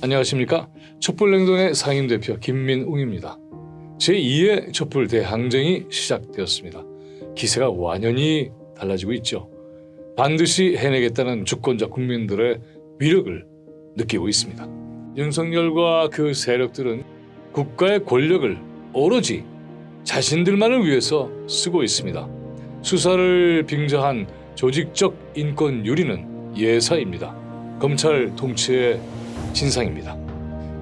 안녕하십니까 촛불냉동의 상임대표 김민웅입니다. 제2의 촛불 대항쟁이 시작되었습니다. 기세가 완연히 달라지고 있죠. 반드시 해내겠다는 주권자 국민들의 위력을 느끼고 있습니다. 윤석열과 그 세력들은 국가의 권력을 오로지 자신들만을 위해서 쓰고 있습니다. 수사를 빙자한 조직적 인권 유리는 예사입니다. 검찰 통치의 진상입니다.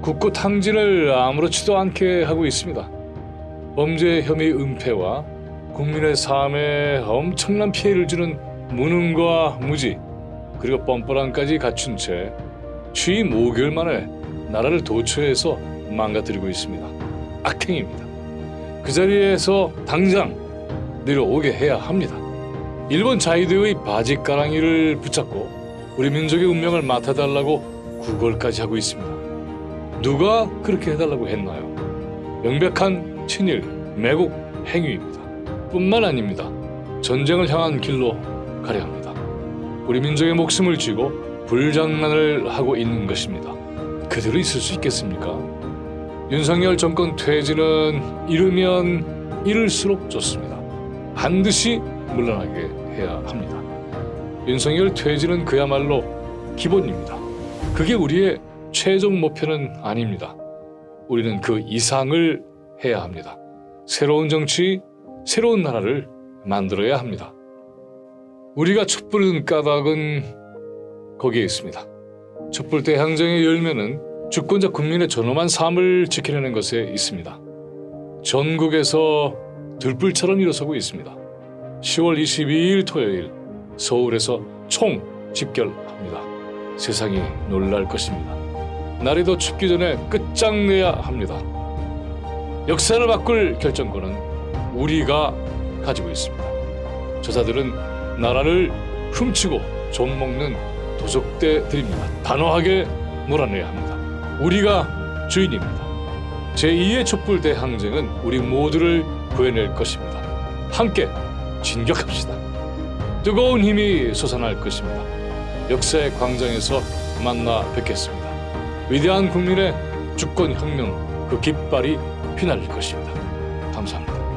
국고 탕진을 아무렇지도 않게 하고 있습니다. 범죄 혐의 은폐와 국민의 삶에 엄청난 피해를 주는 무능과 무지 그리고 뻔뻔함까지 갖춘 채 취임 5개월 만에 나라를 도처에서 망가뜨리고 있습니다. 악행입니다. 그 자리에서 당장 내려오게 해야 합니다. 일본 자위대의 바지가랑이를 붙잡고 우리 민족의 운명을 맡아달라고 구걸까지 하고 있습니다. 누가 그렇게 해달라고 했나요? 명백한 친일, 매국 행위입니다. 뿐만 아닙니다. 전쟁을 향한 길로 가려 합니다. 우리 민족의 목숨을 쥐고 불장난을 하고 있는 것입니다. 그대로 있을 수 있겠습니까? 윤석열 정권 퇴진은 이르면 이를수록 좋습니다. 반드시 물러나게 해야 합니다. 윤석열 퇴진은 그야말로 기본입니다. 그게 우리의 최종 목표는 아닙니다. 우리는 그 이상을 해야 합니다. 새로운 정치, 새로운 나라를 만들어야 합니다. 우리가 촛불을 까닭은 거기에 있습니다. 촛불 대 항쟁의 열매는 주권자 국민의 존엄한 삶을 지켜내는 것에 있습니다. 전국에서 들불처럼 일어서고 있습니다. 10월 22일 토요일 서울에서 총 집결합니다. 세상이 놀랄 것입니다. 날이 더 춥기 전에 끝장내야 합니다. 역사를 바꿀 결정권은 우리가 가지고 있습니다. 저자들은 나라를 훔치고 좀먹는 도적대들입니다. 단호하게 몰아내야 합니다. 우리가 주인입니다. 제2의 촛불 대 항쟁은 우리 모두를 구해낼 것입니다. 함께 진격합시다. 뜨거운 힘이 솟아날 것입니다. 역사의 광장에서 만나 뵙겠습니다. 위대한 국민의 주권 혁명 그 깃발이 휘날릴 것입니다. 감사합니다.